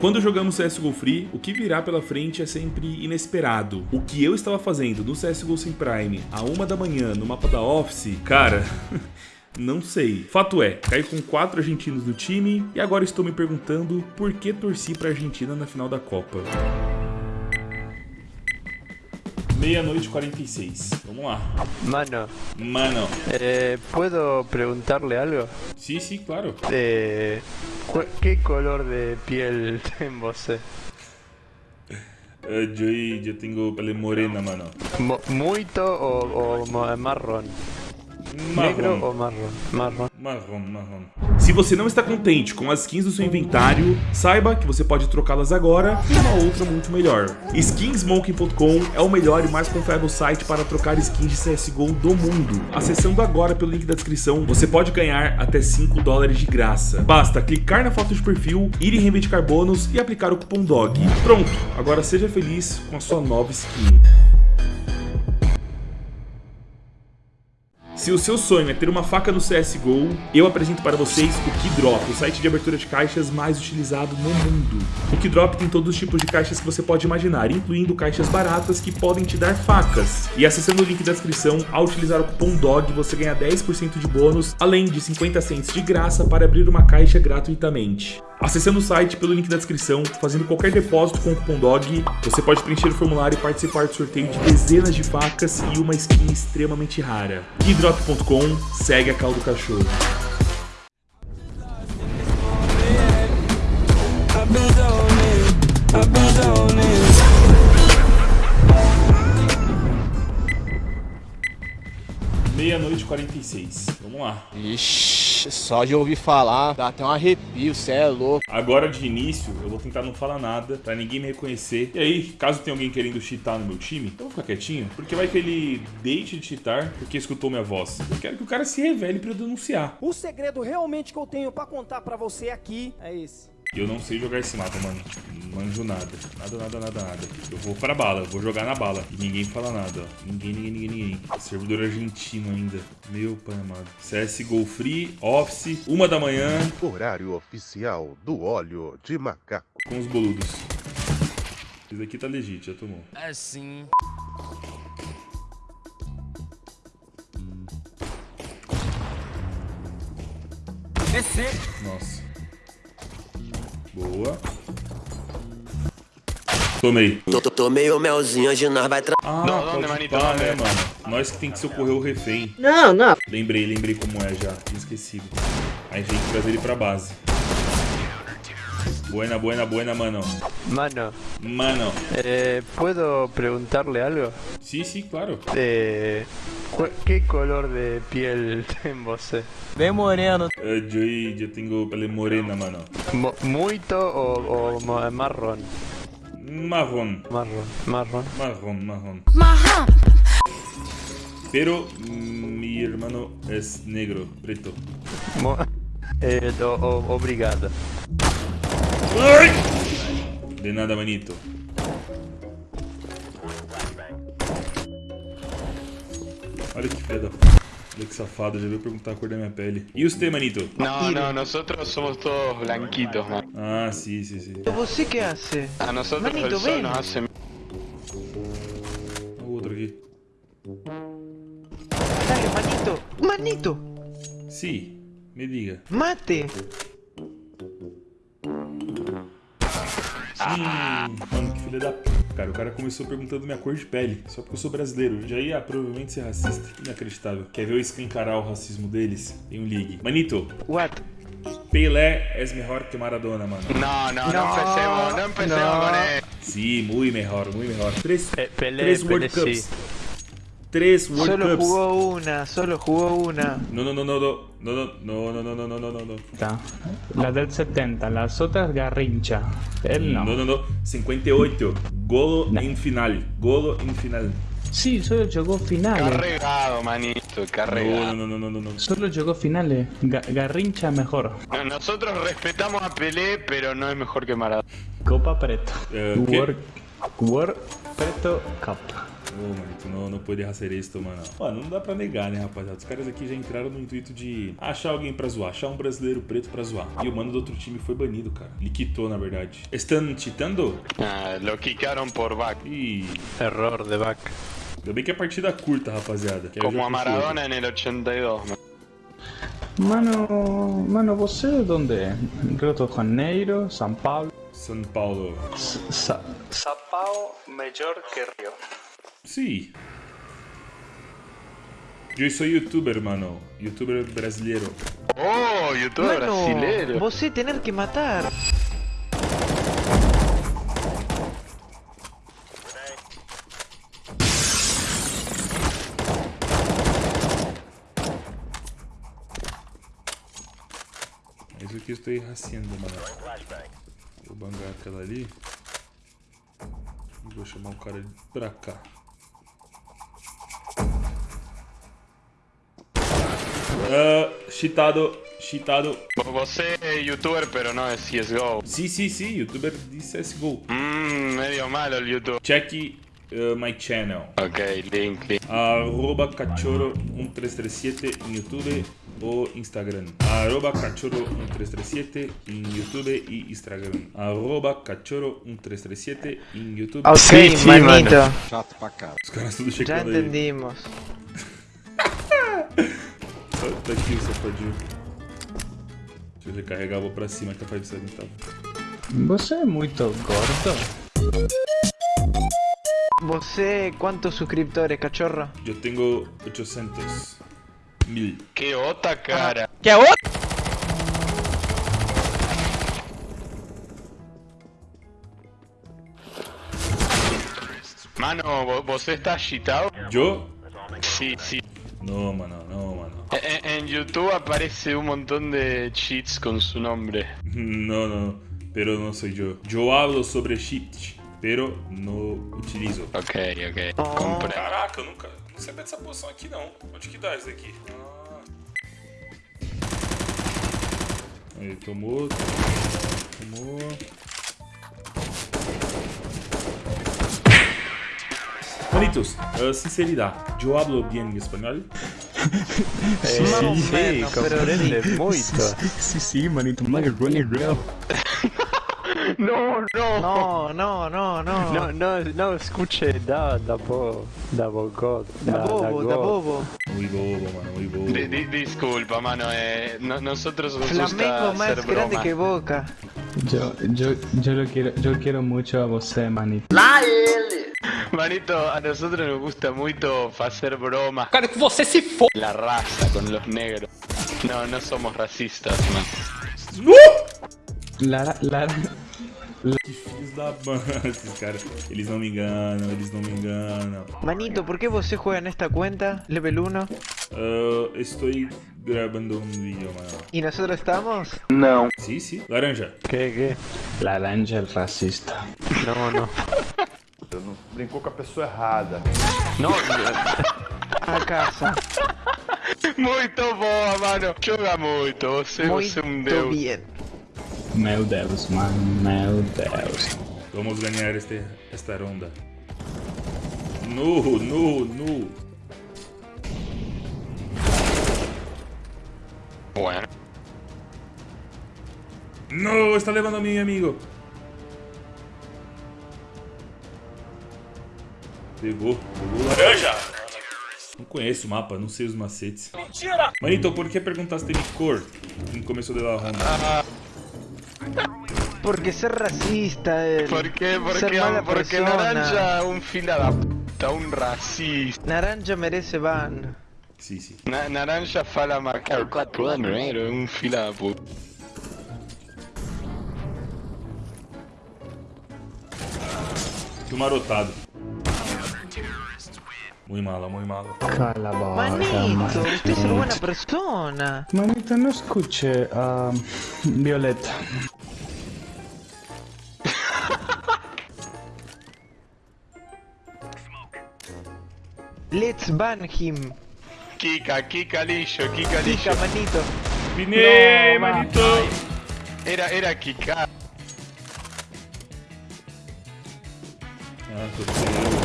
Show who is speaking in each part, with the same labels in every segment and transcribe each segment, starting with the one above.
Speaker 1: Quando jogamos CSGO Free, o que virá pela frente é sempre inesperado. O que eu estava fazendo no CSGO Sem Prime a uma da manhã no mapa da Office, cara... Não sei. Fato é, caí com quatro argentinos no time e agora estou me perguntando por que torci pra Argentina na final da Copa. Meia-noite e 46. Vamos lá.
Speaker 2: Mano,
Speaker 1: Mano.
Speaker 2: eh, ¿puedo preguntarle algo?
Speaker 1: Sim, sim, claro.
Speaker 2: Eh, ¿Qué color de piel tem você?
Speaker 1: Uh, yo, yo tengo pele morena, mano.
Speaker 2: Mo- ¿Muito o, o ma- marrón? ¿Negro o
Speaker 1: Marrom.
Speaker 2: Marrón.
Speaker 1: Marrom, marrom. Se você não está contente com as skins do seu inventário, saiba que você pode trocá-las agora por uma outra muito melhor. Skinsmoking.com é o melhor e mais confiável site para trocar skins de CSGO do mundo. Acessando agora pelo link da descrição, você pode ganhar até 5 dólares de graça. Basta clicar na foto de perfil, ir em reivindicar bônus e aplicar o cupom DOG. Pronto, agora seja feliz com a sua nova skin. Se o seu sonho é ter uma faca no CSGO, eu apresento para vocês o Keydrop, o site de abertura de caixas mais utilizado no mundo. O Keydrop tem todos os tipos de caixas que você pode imaginar, incluindo caixas baratas que podem te dar facas. E acessando o link da descrição, ao utilizar o cupom DOG, você ganha 10% de bônus, além de 50 cents de graça para abrir uma caixa gratuitamente. Acessando o site pelo link da descrição, fazendo qualquer depósito com o cupom DOG, você pode preencher o formulário e participar do sorteio de dezenas de facas e uma skin extremamente rara. Keydrop.com, segue a cal do cachorro. Meia-noite e 46. Vamos lá.
Speaker 3: Ixi, só de ouvir falar, dá até um arrepio, cê é louco.
Speaker 1: Agora de início, eu vou tentar não falar nada pra ninguém me reconhecer. E aí, caso tenha alguém querendo cheatar no meu time, eu vou ficar quietinho, porque vai que ele deixe de cheatar porque escutou minha voz. Eu quero que o cara se revele pra eu denunciar.
Speaker 4: O segredo realmente que eu tenho pra contar pra você aqui é esse.
Speaker 1: E eu não sei jogar esse mapa, mano. Não manjo nada. Nada, nada, nada, nada. Eu vou pra bala, vou jogar na bala. E ninguém fala nada, ó. Ninguém, ninguém, ninguém, ninguém. Servidor argentino ainda. Meu pai amado. CSGO Free, Office, uma da manhã,
Speaker 5: Horário oficial do óleo de macaco.
Speaker 1: com os boludos. Esse aqui tá legítimo, já tomou.
Speaker 3: Assim.
Speaker 1: Nossa. Boa. Tomei.
Speaker 6: Tô, tô, tomei o melzinho, hoje nós vai tra...
Speaker 1: Ah,
Speaker 2: Não, não,
Speaker 1: pode pá,
Speaker 2: não,
Speaker 1: né,
Speaker 2: né?
Speaker 1: mano? Nós que tem que socorrer o refém.
Speaker 7: Não, não.
Speaker 1: Lembrei, lembrei como é já. Tinha esquecido. Aí tem que trazer ele pra base. Buena, buena, buena, mano.
Speaker 2: Mano,
Speaker 1: Mano.
Speaker 2: eh, ¿puedo preguntarle algo?
Speaker 1: Sim, sim, claro.
Speaker 2: Eh, ¿Qué color de piel tem você?
Speaker 4: Bem moreno.
Speaker 1: Uh, yo, yo tengo pele morena, mano.
Speaker 2: Mo- ¿Muito o, o ma- marrón?
Speaker 1: Marrom.
Speaker 2: Marrón, marrón.
Speaker 1: Marrom, marrom. Pero mm, mi hermano es negro, preto.
Speaker 2: Mo- eh, o- o- obrigado.
Speaker 1: De nada, manito. Olha que filha da p... Olha que safado, já veio perguntar a cor da minha pele. E você, manito?
Speaker 8: No, no, nosotros somos todos blanquitos, man.
Speaker 1: Ah, sim, sim, sim.
Speaker 7: Você que hace?
Speaker 8: A nosotros
Speaker 7: Manito, ven.
Speaker 8: nos hace...
Speaker 1: O outro aqui.
Speaker 7: Dale, manito. Manito,
Speaker 1: Sim, me diga.
Speaker 7: mate.
Speaker 1: Hum, mano, que filha da p... Cara, o cara começou perguntando minha cor de pele, só porque eu sou brasileiro. Já ia provavelmente ser racista. Inacreditável. Quer ver eu escancarar o racismo deles? Tem um ligue. Manito,
Speaker 7: What?
Speaker 1: Pelé es mejor que Maradona, mano.
Speaker 8: No, no, no, empecemos, no empecemos con él.
Speaker 1: Sí, muy mejor, muy mejor. Tres,
Speaker 2: Eh, Pelé,
Speaker 1: tres
Speaker 2: Pelé,
Speaker 1: World
Speaker 2: sí.
Speaker 1: Tres World
Speaker 7: Solo
Speaker 1: Cups.
Speaker 7: jugó una, solo jugó una.
Speaker 1: No, no, no, no, no, no, no, no, no, no, no, no, no, no.
Speaker 9: La del 70, las otras Garrincha. Él no.
Speaker 1: No, no, no. 58. Golo
Speaker 9: No.
Speaker 1: en final. Golo en final.
Speaker 9: Sí, solo llegó finales.
Speaker 8: Carregado, manito,
Speaker 1: No,
Speaker 8: carregado.
Speaker 1: no, no, no, no, no.
Speaker 9: Solo llegó finales. Ga- Garrincha mejor.
Speaker 8: No, Nosotros respetamos a Pelé, pero no es mejor que Maradona.
Speaker 9: Copa Preto.
Speaker 1: Eh, ¿qué?
Speaker 9: World, World Preto Cup.
Speaker 1: Ô, manito, não, não pode hacer esto, mano. Mano, não dá pra negar, né, rapaziada? Os caras aqui já entraram no intuito de achar alguém pra zoar, achar um brasileiro preto pra zoar. E o mano do outro time foi banido, cara. Ele quitou, na verdade. Estão cheatando?
Speaker 8: Ah, lo quicaron por back.
Speaker 1: Ih,
Speaker 2: Error de back.
Speaker 1: ainda bem que é partida curta, rapaziada.
Speaker 8: Como a Maradona el 82, man.
Speaker 9: Mano, mano, você dónde é? Rio de Janeiro, São Paulo.
Speaker 1: São Paulo.
Speaker 9: Sa São Paulo melhor que Rio.
Speaker 1: Sim. Eu sou youtuber, mano. Youtuber brasileiro.
Speaker 8: Oh, youtuber
Speaker 7: Mano,
Speaker 8: brasileiro.
Speaker 7: você tener que matar.
Speaker 1: É isso que eu estou haciendo, mano. Vou bangar aquela ali. E vou chamar o cara pra cá. Ah, cheatado, cheatado.
Speaker 8: Você es youtuber, pero no es CSGO.
Speaker 1: Sim, sim, sim, youtuber de CSGO.
Speaker 8: Mmm, medio malo el YouTube.
Speaker 1: Check uh, my channel.
Speaker 8: Ok, link, link.
Speaker 1: Arroba cachorro1337 em YouTube ou Instagram. Arroba cachorro1337 em YouTube e Instagram. Arroba cachorro1337 em YouTube.
Speaker 7: Ok,
Speaker 2: Sí, sí,
Speaker 7: manito.
Speaker 3: Chato pra cara.
Speaker 1: Os caras tudo
Speaker 7: Ya
Speaker 1: checando aí.
Speaker 7: entendimos.
Speaker 1: Aqui o safadinho. Deixa eu recarregar, vou pra cima, capaz de ser então.
Speaker 9: Você é muito gordo?
Speaker 7: Você, quantos suscriptores, cachorro?
Speaker 1: Eu tenho 800 mil.
Speaker 8: Qué otra cara.
Speaker 7: ¿Qué a vos?
Speaker 8: Mano, vo- ¿vos estás cheatado?
Speaker 1: Eu?
Speaker 8: Sí, sí.
Speaker 1: Não, mano, não, mano.
Speaker 8: En, en YouTube aparece un montón de cheats con su nombre.
Speaker 1: Não, não. Pero não sou eu. Eu hablo sobre cheat, pero não utilizo.
Speaker 8: Ok, ok. Compré.
Speaker 1: Caraca, eu nunca. Não sabia dessa posição aqui não. Onde que dá isso daqui? Ah. Aí, tomou. Tomou. Manitos, uh, sinceridade. Eu hablo bien espanhol?
Speaker 7: Más o
Speaker 2: Sí,
Speaker 7: menos, pero
Speaker 2: comprende muito.
Speaker 9: Sim, sim, manito, running real.
Speaker 8: No, no.
Speaker 7: No, no, no, no.
Speaker 2: No, no, no, escuche, da, da bo, da bogot,
Speaker 7: Da bobo, da bobo.
Speaker 1: Muy bobo, mano, muy bobo.
Speaker 8: Di- di- disculpa, mano. Eh, no- nosotros nos
Speaker 7: Flamengo
Speaker 8: gusta
Speaker 7: más
Speaker 8: hacer
Speaker 7: grande
Speaker 8: bromas.
Speaker 7: que Boca.
Speaker 9: Eu, eu, eu, lo quiero, eu quero muito a você, manito.
Speaker 8: Manito, a nosotros nos gusta mucho hacer bromas. Cara, que você se fo... La raza con los negros. No, no somos racistas, man.
Speaker 9: Lara, Lara,
Speaker 1: Que filhos da mãe, esses caras. Eles não me enganam, eles não me enganam.
Speaker 7: Manito, ¿por qué você juega en esta cuenta? Level 1.
Speaker 1: Uh, estou gravando um vídeo, mano.
Speaker 7: ¿Y nosotros estamos?
Speaker 1: Sim, sim. Laranja.
Speaker 2: ¿Qué, qué?
Speaker 9: laranja é racista.
Speaker 2: No, no.
Speaker 5: Brincou com a pessoa errada.
Speaker 2: No,
Speaker 7: A casa.
Speaker 8: Muito boa, mano. Joga muito. Você, você é um deus.
Speaker 7: bien.
Speaker 9: Meu Deus, mano, meu Deus.
Speaker 1: Vamos ganhar este, esta ronda. No, no, no.
Speaker 8: Bueno.
Speaker 1: No, está levando a mim, amigo. Pegou, pegou laranja. Não conheço o mapa, não sei os macetes. Mentira! Manito, por que perguntaste mi cor no começo da ronda?
Speaker 7: Porque ser racista es
Speaker 8: ¿Por qué?
Speaker 7: ser
Speaker 8: Porque, porque. Naranja un fila da puta, un racista.
Speaker 7: Naranja merece ban.
Speaker 1: Sim, sim.
Speaker 8: Na, naranja fala marcar 4 anos, era un fila da puta.
Speaker 1: Que marotado. Muy mala, muy.
Speaker 9: Cala boca,
Speaker 7: Manito, usted es
Speaker 9: manito.
Speaker 7: buena persona.
Speaker 9: Manito, não escute a Violeta.
Speaker 7: Let's ban him.
Speaker 8: Kika, Kika Lillo, Kika Lillo.
Speaker 7: Chica, manito. No,
Speaker 1: manito!
Speaker 8: Era, era Kika.
Speaker 1: Ah,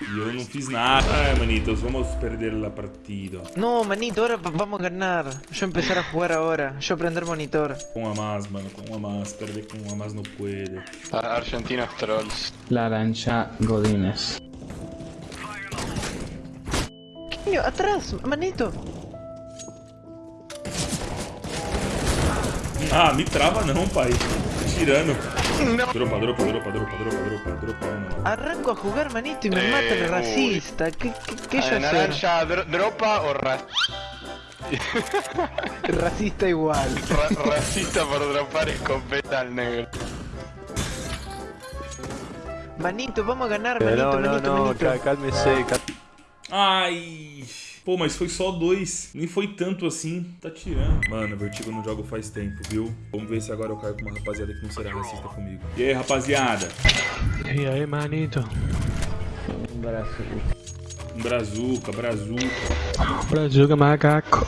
Speaker 1: eu não fiz nada. Ai, manitos, vamos perder la partida.
Speaker 7: No, manito, ahora va- vamos a ganar. Yo empezar a jugar ahora. Yo prender monitor.
Speaker 1: Com a más, mano, com a más. Perder com a más no puede.
Speaker 8: A- Argentinos trolls.
Speaker 9: Laranja Godínez.
Speaker 7: Coño, atrás, manito.
Speaker 1: Ah, me trava não, pai. Tirando. Dropa, dropa, dropa, dropa, dropa, dropa, dropa.
Speaker 7: Arranco a jugar, manito, y me
Speaker 8: Eh,
Speaker 7: mata el
Speaker 8: uy.
Speaker 7: racista. ¿Qué, qué, qué
Speaker 8: Eh,
Speaker 7: yo
Speaker 8: naranja, dro- dropa o ra-
Speaker 7: Racista igual.
Speaker 8: ra- racista por dropar escopeta al negro.
Speaker 7: Manito, vamos a ganar, manito,
Speaker 2: no, no,
Speaker 7: manito,
Speaker 2: no,
Speaker 7: manito.
Speaker 2: cá- cálmese, cal-
Speaker 1: Ai. Pô, mas foi só dois. Nem foi tanto assim. Tá tirando. Mano, Vertigo não jogo faz tempo, viu? Vamos ver se agora eu caio com uma rapaziada que não será racista comigo. E aí, rapaziada?
Speaker 9: Y ahí, manito.
Speaker 1: Um brazuca, brazuca.
Speaker 9: Brazuca macaco.